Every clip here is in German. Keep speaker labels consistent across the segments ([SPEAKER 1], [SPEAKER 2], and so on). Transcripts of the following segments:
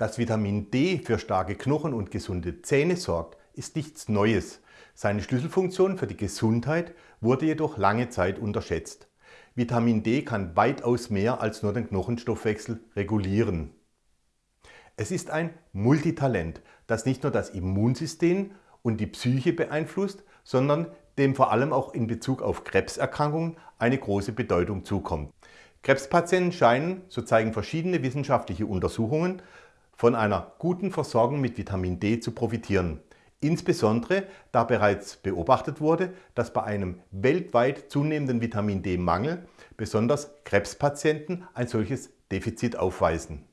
[SPEAKER 1] Dass Vitamin D für starke Knochen und gesunde Zähne sorgt, ist nichts Neues. Seine Schlüsselfunktion für die Gesundheit wurde jedoch lange Zeit unterschätzt. Vitamin D kann weitaus mehr als nur den Knochenstoffwechsel regulieren. Es ist ein Multitalent, das nicht nur das Immunsystem und die Psyche beeinflusst, sondern dem vor allem auch in Bezug auf Krebserkrankungen eine große Bedeutung zukommt. Krebspatienten scheinen, so zeigen verschiedene wissenschaftliche Untersuchungen, von einer guten Versorgung mit Vitamin D zu profitieren. Insbesondere da bereits beobachtet wurde, dass bei einem weltweit zunehmenden Vitamin D-Mangel besonders Krebspatienten ein solches Defizit aufweisen.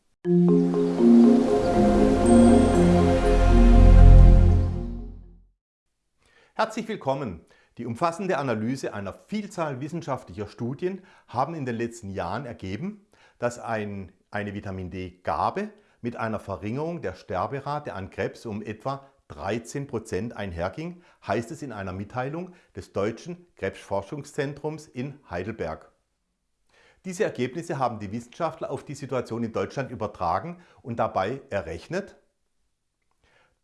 [SPEAKER 1] Herzlich willkommen! Die umfassende Analyse einer Vielzahl wissenschaftlicher Studien haben in den letzten Jahren ergeben, dass ein, eine Vitamin D-Gabe mit einer Verringerung der Sterberate an Krebs um etwa 13 Prozent einherging, heißt es in einer Mitteilung des Deutschen Krebsforschungszentrums in Heidelberg. Diese Ergebnisse haben die Wissenschaftler auf die Situation in Deutschland übertragen und dabei errechnet,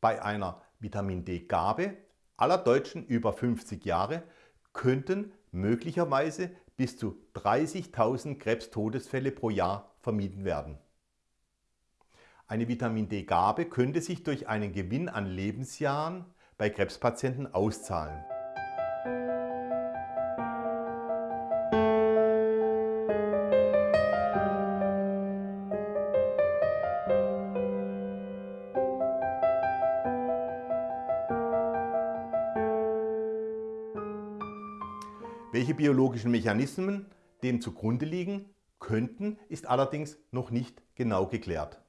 [SPEAKER 1] bei einer Vitamin D-Gabe aller Deutschen über 50 Jahre könnten möglicherweise bis zu 30.000 Krebstodesfälle pro Jahr vermieden werden. Eine Vitamin D-Gabe könnte sich durch einen Gewinn an Lebensjahren bei Krebspatienten auszahlen. Welche biologischen Mechanismen dem zugrunde liegen könnten, ist allerdings noch nicht genau geklärt.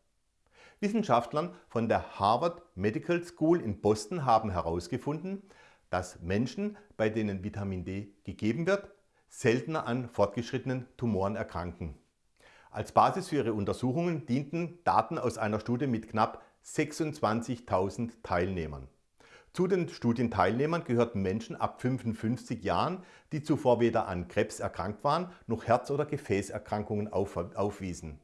[SPEAKER 1] Wissenschaftlern von der Harvard Medical School in Boston haben herausgefunden, dass Menschen, bei denen Vitamin D gegeben wird, seltener an fortgeschrittenen Tumoren erkranken. Als Basis für ihre Untersuchungen dienten Daten aus einer Studie mit knapp 26.000 Teilnehmern. Zu den Studienteilnehmern gehörten Menschen ab 55 Jahren, die zuvor weder an Krebs erkrankt waren, noch Herz- oder Gefäßerkrankungen aufwiesen.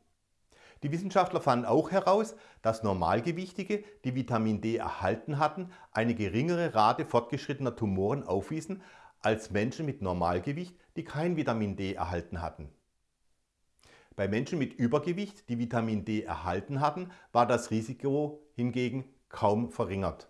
[SPEAKER 1] Die Wissenschaftler fanden auch heraus, dass Normalgewichtige, die Vitamin D erhalten hatten, eine geringere Rate fortgeschrittener Tumoren aufwiesen als Menschen mit Normalgewicht, die kein Vitamin D erhalten hatten. Bei Menschen mit Übergewicht, die Vitamin D erhalten hatten, war das Risiko hingegen kaum verringert.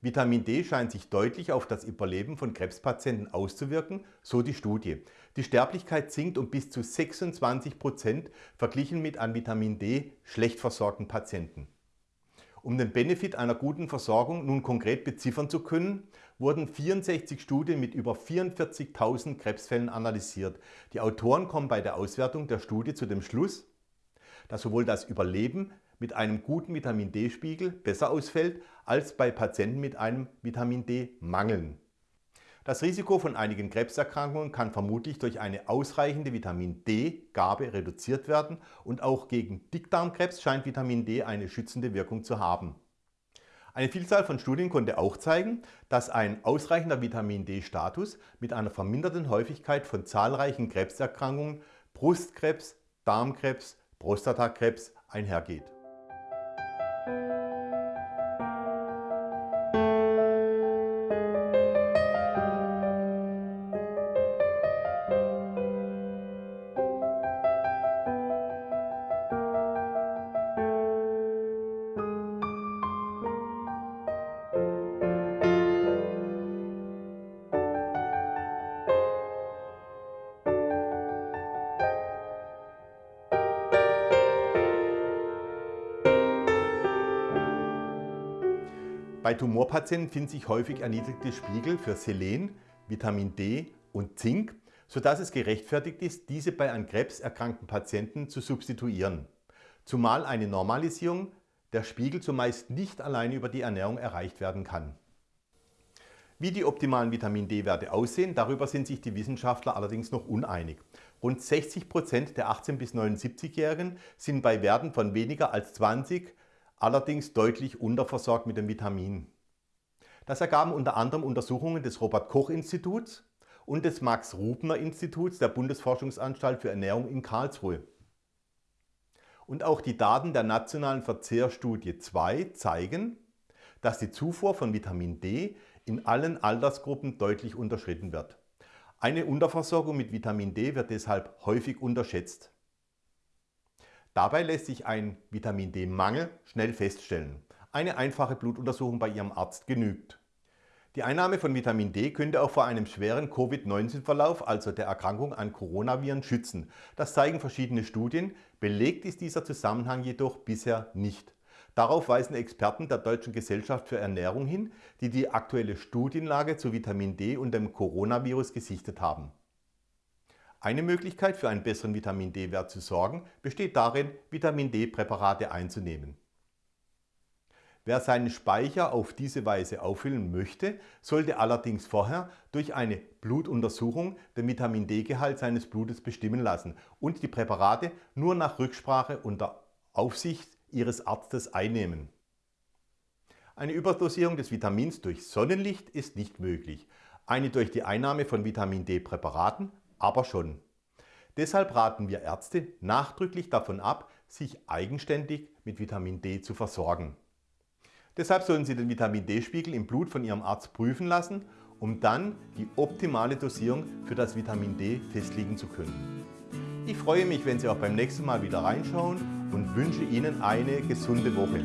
[SPEAKER 1] Vitamin D scheint sich deutlich auf das Überleben von Krebspatienten auszuwirken, so die Studie. Die Sterblichkeit sinkt um bis zu 26 Prozent verglichen mit an Vitamin D schlecht versorgten Patienten. Um den Benefit einer guten Versorgung nun konkret beziffern zu können, wurden 64 Studien mit über 44.000 Krebsfällen analysiert. Die Autoren kommen bei der Auswertung der Studie zu dem Schluss, dass sowohl das Überleben mit einem guten Vitamin D-Spiegel besser ausfällt als bei Patienten mit einem Vitamin D-Mangel. Das Risiko von einigen Krebserkrankungen kann vermutlich durch eine ausreichende Vitamin D-Gabe reduziert werden und auch gegen Dickdarmkrebs scheint Vitamin D eine schützende Wirkung zu haben. Eine Vielzahl von Studien konnte auch zeigen, dass ein ausreichender Vitamin D-Status mit einer verminderten Häufigkeit von zahlreichen Krebserkrankungen, Brustkrebs, Darmkrebs, Prostatakrebs einhergeht. Bei Tumorpatienten finden sich häufig erniedrigte Spiegel für Selen, Vitamin D und Zink, sodass es gerechtfertigt ist, diese bei an Krebs erkrankten Patienten zu substituieren. Zumal eine Normalisierung der Spiegel zumeist nicht alleine über die Ernährung erreicht werden kann. Wie die optimalen Vitamin D-Werte aussehen, darüber sind sich die Wissenschaftler allerdings noch uneinig. Rund 60 Prozent der 18- bis 79-Jährigen sind bei Werten von weniger als 20 allerdings deutlich unterversorgt mit dem Vitamin. Das ergaben unter anderem Untersuchungen des Robert-Koch-Instituts und des Max-Rubner-Instituts der Bundesforschungsanstalt für Ernährung in Karlsruhe. Und auch die Daten der nationalen Verzehrstudie 2 zeigen, dass die Zufuhr von Vitamin D in allen Altersgruppen deutlich unterschritten wird. Eine Unterversorgung mit Vitamin D wird deshalb häufig unterschätzt. Dabei lässt sich ein Vitamin D-Mangel schnell feststellen. Eine einfache Blutuntersuchung bei Ihrem Arzt genügt. Die Einnahme von Vitamin D könnte auch vor einem schweren Covid-19-Verlauf, also der Erkrankung an Coronaviren, schützen. Das zeigen verschiedene Studien. Belegt ist dieser Zusammenhang jedoch bisher nicht. Darauf weisen Experten der Deutschen Gesellschaft für Ernährung hin, die die aktuelle Studienlage zu Vitamin D und dem Coronavirus gesichtet haben. Eine Möglichkeit für einen besseren Vitamin D-Wert zu sorgen, besteht darin, Vitamin D-Präparate einzunehmen. Wer seinen Speicher auf diese Weise auffüllen möchte, sollte allerdings vorher durch eine Blutuntersuchung den Vitamin D-Gehalt seines Blutes bestimmen lassen und die Präparate nur nach Rücksprache unter Aufsicht Ihres Arztes einnehmen. Eine Überdosierung des Vitamins durch Sonnenlicht ist nicht möglich, eine durch die Einnahme von Vitamin D-Präparaten aber schon. Deshalb raten wir Ärzte nachdrücklich davon ab, sich eigenständig mit Vitamin D zu versorgen. Deshalb sollen Sie den Vitamin D-Spiegel im Blut von Ihrem Arzt prüfen lassen, um dann die optimale Dosierung für das Vitamin D festlegen zu können. Ich freue mich, wenn Sie auch beim nächsten Mal wieder reinschauen und wünsche Ihnen eine gesunde Woche.